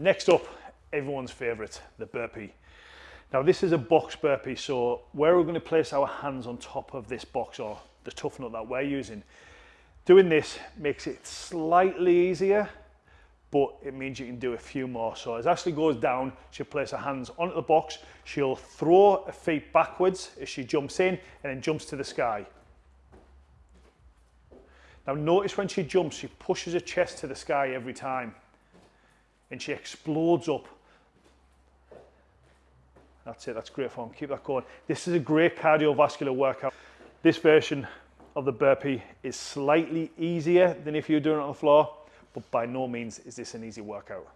Next up, everyone's favorite, the burpee. Now this is a box burpee, so where we're gonna place our hands on top of this box or the tough nut that we're using, doing this makes it slightly easier, but it means you can do a few more. So as Ashley goes down, she'll place her hands onto the box, she'll throw her feet backwards as she jumps in and then jumps to the sky. Now notice when she jumps, she pushes her chest to the sky every time and she explodes up. That's it, that's great form, keep that going. This is a great cardiovascular workout. This version of the burpee is slightly easier than if you're doing it on the floor, but by no means is this an easy workout.